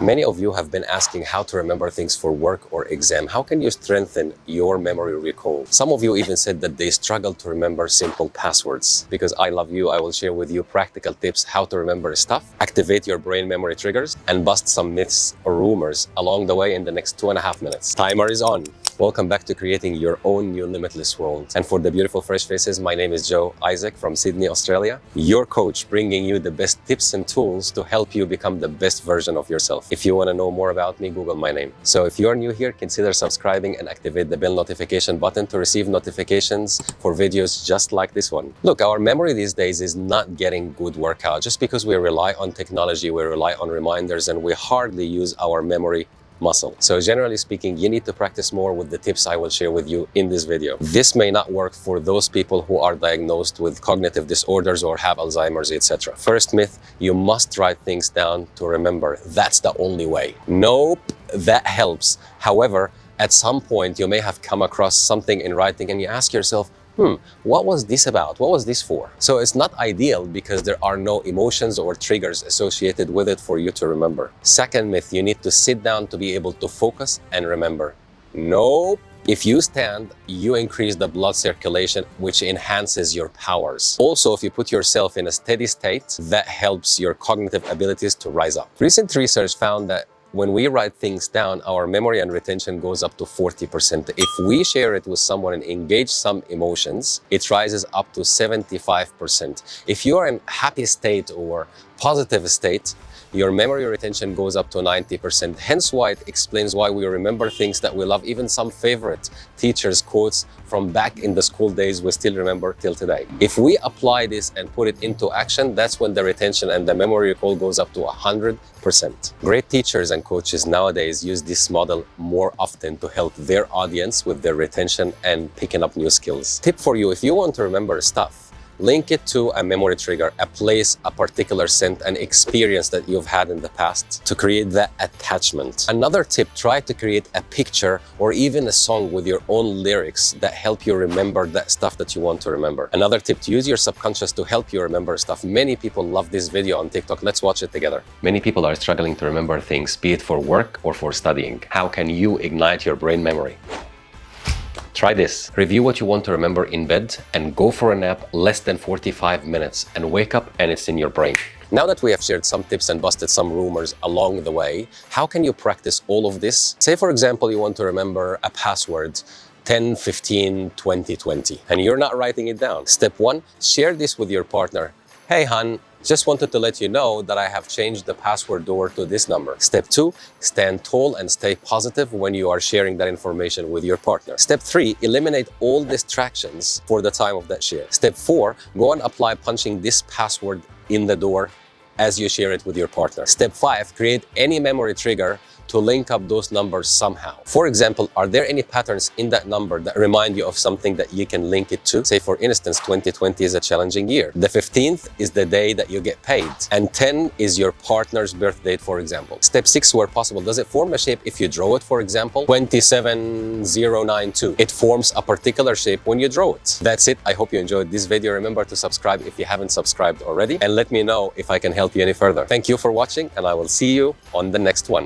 Many of you have been asking how to remember things for work or exam. How can you strengthen your memory recall? Some of you even said that they struggle to remember simple passwords. Because I love you, I will share with you practical tips how to remember stuff, activate your brain memory triggers, and bust some myths or rumors along the way in the next two and a half minutes. Timer is on. Welcome back to creating your own new limitless world. And for the beautiful fresh faces, my name is Joe Isaac from Sydney, Australia, your coach bringing you the best tips and tools to help you become the best version of yourself. If you want to know more about me, Google my name. So if you're new here, consider subscribing and activate the bell notification button to receive notifications for videos just like this one. Look, our memory these days is not getting good workout. Just because we rely on technology, we rely on reminders, and we hardly use our memory muscle. So generally speaking, you need to practice more with the tips I will share with you in this video. This may not work for those people who are diagnosed with cognitive disorders or have Alzheimer's, etc. First myth, you must write things down to remember. That's the only way. Nope, that helps. However, at some point you may have come across something in writing and you ask yourself, hmm, what was this about? What was this for? So it's not ideal because there are no emotions or triggers associated with it for you to remember. Second myth, you need to sit down to be able to focus and remember. Nope. If you stand, you increase the blood circulation, which enhances your powers. Also, if you put yourself in a steady state, that helps your cognitive abilities to rise up. Recent research found that when we write things down, our memory and retention goes up to 40%. If we share it with someone and engage some emotions, it rises up to 75%. If you are in happy state or positive state, your memory retention goes up to 90%. Hence why it explains why we remember things that we love, even some favorite teachers' quotes from back in the school days we still remember till today. If we apply this and put it into action, that's when the retention and the memory recall goes up to 100%. Great teachers and coaches nowadays use this model more often to help their audience with their retention and picking up new skills. Tip for you, if you want to remember stuff, Link it to a memory trigger, a place, a particular scent, an experience that you've had in the past to create that attachment. Another tip, try to create a picture or even a song with your own lyrics that help you remember that stuff that you want to remember. Another tip, to use your subconscious to help you remember stuff. Many people love this video on TikTok. Let's watch it together. Many people are struggling to remember things, be it for work or for studying. How can you ignite your brain memory? Try this. Review what you want to remember in bed and go for a nap less than 45 minutes and wake up and it's in your brain. Now that we have shared some tips and busted some rumors along the way, how can you practice all of this? Say, for example, you want to remember a password 10, 15, 20, 20, and you're not writing it down. Step one, share this with your partner. Hey, hun, just wanted to let you know that I have changed the password door to this number. Step two, stand tall and stay positive when you are sharing that information with your partner. Step three, eliminate all distractions for the time of that share. Step four, go and apply punching this password in the door as you share it with your partner. Step five, create any memory trigger to link up those numbers somehow. For example, are there any patterns in that number that remind you of something that you can link it to? Say, for instance, 2020 is a challenging year. The 15th is the day that you get paid. And 10 is your partner's birth date, for example. Step 6, where possible, does it form a shape if you draw it, for example? 27092. It forms a particular shape when you draw it. That's it. I hope you enjoyed this video. Remember to subscribe if you haven't subscribed already. And let me know if I can help you any further. Thank you for watching and I will see you on the next one.